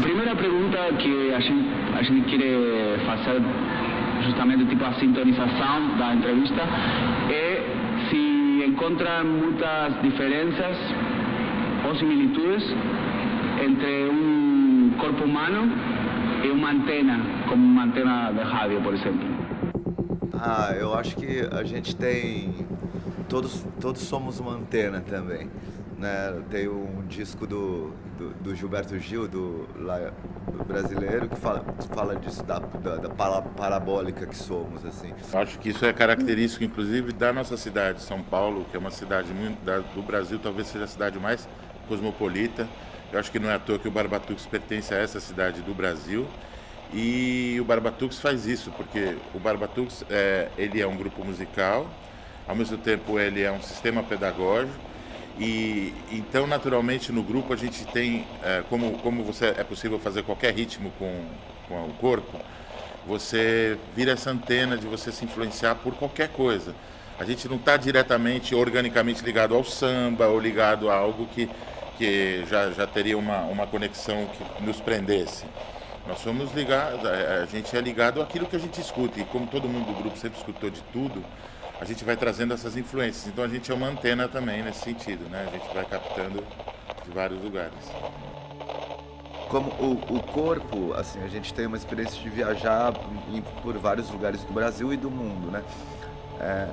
primeira pergunta que a gente, a gente quer fazer justamente tipo a sintonização da entrevista é se encontra muitas diferenças ou similitudes entre um corpo humano e uma antena, como uma antena de rádio, por exemplo. Ah, eu acho que a gente tem. Todos, todos somos uma antena também. Né? Tem um disco do, do, do Gilberto Gil, do, lá, do, brasileiro, que fala, fala disso, da, da, da parabólica que somos. assim. Acho que isso é característico, inclusive, da nossa cidade, São Paulo, que é uma cidade muito, da, do Brasil, talvez seja a cidade mais cosmopolita. Eu acho que não é à toa que o Barbatux pertence a essa cidade do Brasil. E o Barbatux faz isso, porque o Barbatux é, ele é um grupo musical, ao mesmo tempo ele é um sistema pedagógico, e então naturalmente no grupo a gente tem, é, como, como você é possível fazer qualquer ritmo com, com o corpo, você vira essa antena de você se influenciar por qualquer coisa. A gente não está diretamente, organicamente ligado ao samba ou ligado a algo que, que já, já teria uma, uma conexão que nos prendesse. Nós somos ligados, a gente é ligado àquilo que a gente escuta, e como todo mundo do grupo sempre escutou de tudo, a gente vai trazendo essas influências. Então a gente é uma antena também nesse sentido, né? A gente vai captando de vários lugares. Como o, o corpo, assim, a gente tem uma experiência de viajar em, por vários lugares do Brasil e do mundo, né? É,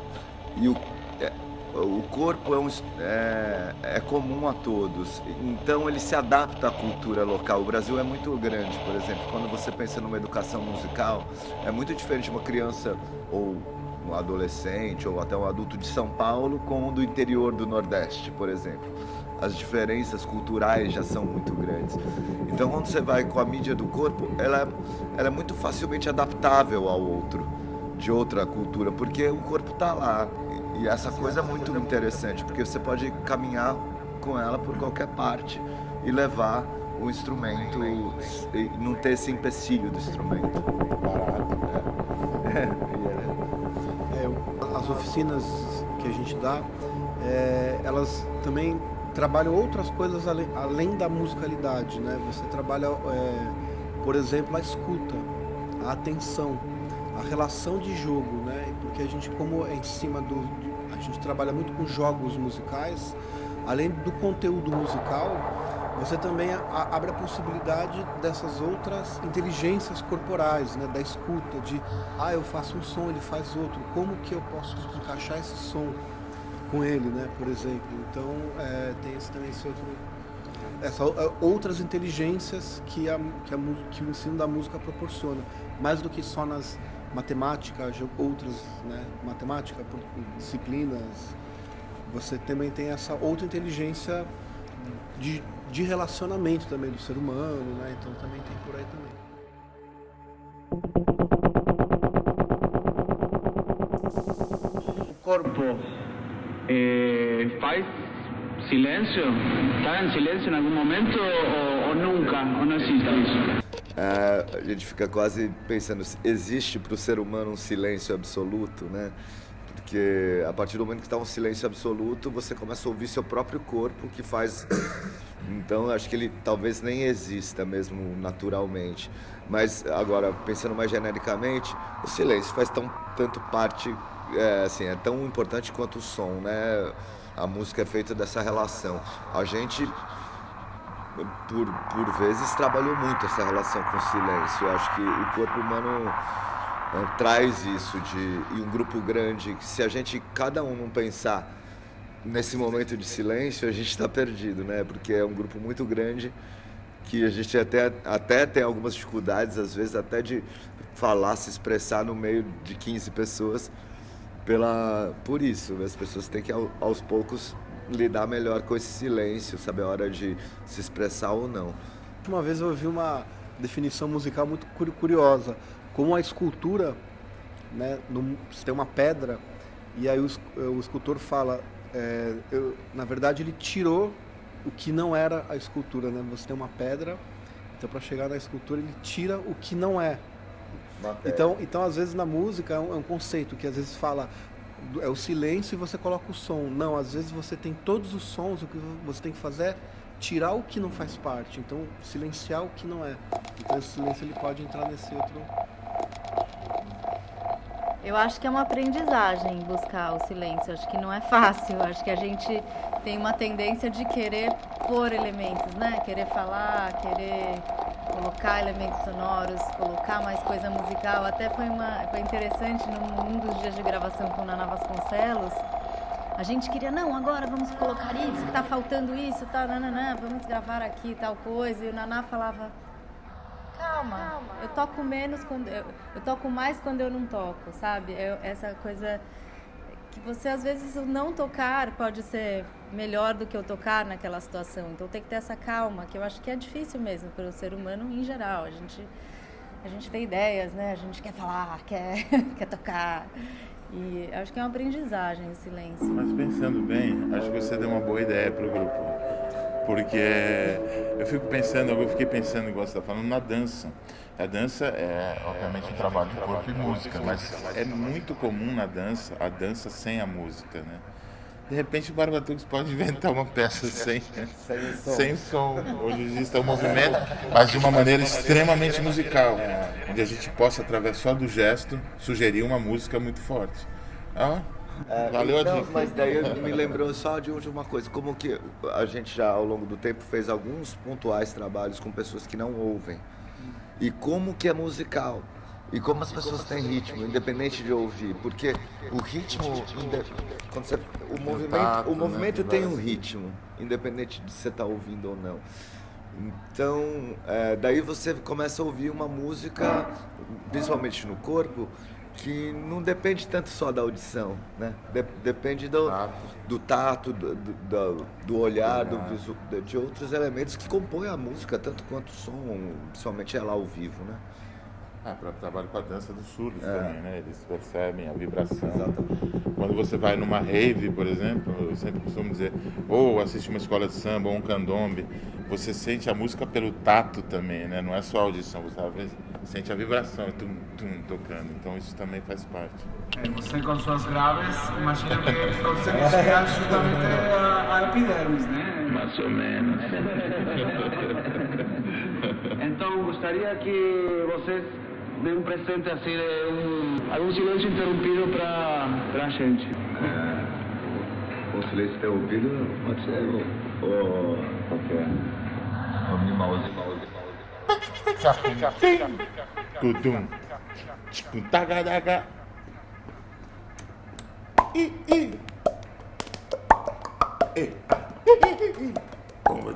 e o, é, o corpo é, um, é, é, comum a todos, então ele se adapta à cultura local. O Brasil é muito grande, por exemplo, quando você pensa numa educação musical, é muito diferente uma criança ou um adolescente ou até um adulto de São Paulo com o do interior do Nordeste, por exemplo. As diferenças culturais já são muito grandes. Então, quando você vai com a mídia do corpo, ela, ela é muito facilmente adaptável ao outro, de outra cultura, porque o corpo está lá, e essa coisa é muito interessante, porque você pode caminhar com ela por qualquer parte e levar o instrumento e não ter esse empecilho do instrumento. Barato. É. as oficinas que a gente dá, é, elas também trabalham outras coisas além, além da musicalidade, né? Você trabalha, é, por exemplo, a escuta, a atenção a relação de jogo, né? Porque a gente, como é em cima do. A gente trabalha muito com jogos musicais, além do conteúdo musical, você também abre a possibilidade dessas outras inteligências corporais, né? Da escuta, de ah, eu faço um som, ele faz outro, como que eu posso encaixar esse som com ele, né? Por exemplo. Então é, tem esse, também esse outro essa, é, outras inteligências que, a, que, a, que o ensino da música proporciona, mais do que só nas matemática, outras, né, matemática, disciplinas, você também tem essa outra inteligência de, de relacionamento também do ser humano, né? Então também tem por aí também. O corpo eh, faz silêncio? Está em silêncio em algum momento ou, ou nunca? Ou não existe isso? É, a gente fica quase pensando, existe para o ser humano um silêncio absoluto, né? Porque a partir do momento que está um silêncio absoluto, você começa a ouvir seu próprio corpo que faz. Então, acho que ele talvez nem exista mesmo naturalmente. Mas agora, pensando mais genericamente, o silêncio faz tão, tanto parte, é, assim, é tão importante quanto o som, né? A música é feita dessa relação. A gente por, por vezes trabalhou muito essa relação com o silêncio. Eu acho que o corpo humano é, traz isso de e um grupo grande que se a gente cada um não pensar nesse momento de silêncio a gente está perdido, né? Porque é um grupo muito grande que a gente até até tem algumas dificuldades às vezes até de falar, se expressar no meio de 15 pessoas pela por isso as pessoas têm que aos poucos lidar melhor com esse silêncio, saber a hora de se expressar ou não. Uma vez eu ouvi uma definição musical muito curiosa, como a escultura, né, no, você tem uma pedra e aí o, o escultor fala, é, eu, na verdade ele tirou o que não era a escultura, né? Você tem uma pedra, então para chegar na escultura ele tira o que não é. Então, então às vezes na música é um, é um conceito que às vezes fala é o silêncio e você coloca o som. Não, às vezes você tem todos os sons, o que você tem que fazer é tirar o que não faz parte, então silenciar o que não é. Então esse silêncio ele pode entrar nesse outro. Eu acho que é uma aprendizagem buscar o silêncio. Acho que não é fácil. Acho que a gente tem uma tendência de querer pôr elementos, né? Querer falar, querer colocar elementos sonoros, colocar mais coisa musical. Até foi, uma, foi interessante num, dos dias de gravação com Naná Vasconcelos. A gente queria, não, agora vamos colocar isso, que tá faltando isso, tá, nananã, vamos gravar aqui tal coisa. E o Naná falava, calma, calma. eu toco menos quando. Eu, eu, toco mais quando eu não toco, sabe? Eu, essa coisa que você às vezes não tocar pode ser melhor do que eu tocar naquela situação. Então tem que ter essa calma, que eu acho que é difícil mesmo para o ser humano em geral. A gente, a gente tem ideias, né? A gente quer falar, quer, quer tocar. E acho que é uma aprendizagem o silêncio. Mas pensando bem, acho que você deu uma boa ideia para o grupo. Porque eu fico pensando, eu fiquei pensando, igual você está falando, na dança. A dança é, obviamente, um trabalho de corpo e música, mas é muito comum na dança a dança sem a música, né? De repente o Barbatux pode inventar uma peça sem, sem som. Hoje existe o movimento, mas de uma maneira extremamente musical, onde a gente possa, através só do gesto, sugerir uma música muito forte. Ah, é, Valeu então, a dica. Mas daí me lembrou só de uma coisa, como que a gente já ao longo do tempo fez alguns pontuais trabalhos com pessoas que não ouvem. E como que é musical. E como as pessoas têm ritmo, independente de ouvir, porque o ritmo, quando você, o movimento, o movimento né? tem um ritmo, independente de você estar tá ouvindo ou não. Então, é, daí você começa a ouvir uma música, principalmente no corpo, que não depende tanto só da audição, né? De, depende do tato, do, tato, do, do, do olhar, do visu, de outros elementos que compõem a música, tanto quanto o som, principalmente ela ao vivo, né? Ah, para trabalho com a dança dos surdos é. também, né? Eles percebem a vibração. Exatamente. Quando você vai numa rave, por exemplo, eu sempre costumo dizer, ou assiste uma escola de samba, ou um candombe, você sente a música pelo tato também, né? Não é só a audição, você às sente a vibração, tum, tum, tocando. Então isso também faz parte. É, você com suas graves, imagina que consegue chegar justamente a, a epidermis, né? Mais ou menos. então gostaria que vocês de um presente assim, de um, algum silêncio interrompido para a gente. É, o silêncio interrompido pode ser o, o qualquer. O mouse, mouse. Tudum. Tagadaga. I, i. E. Como?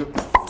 Good.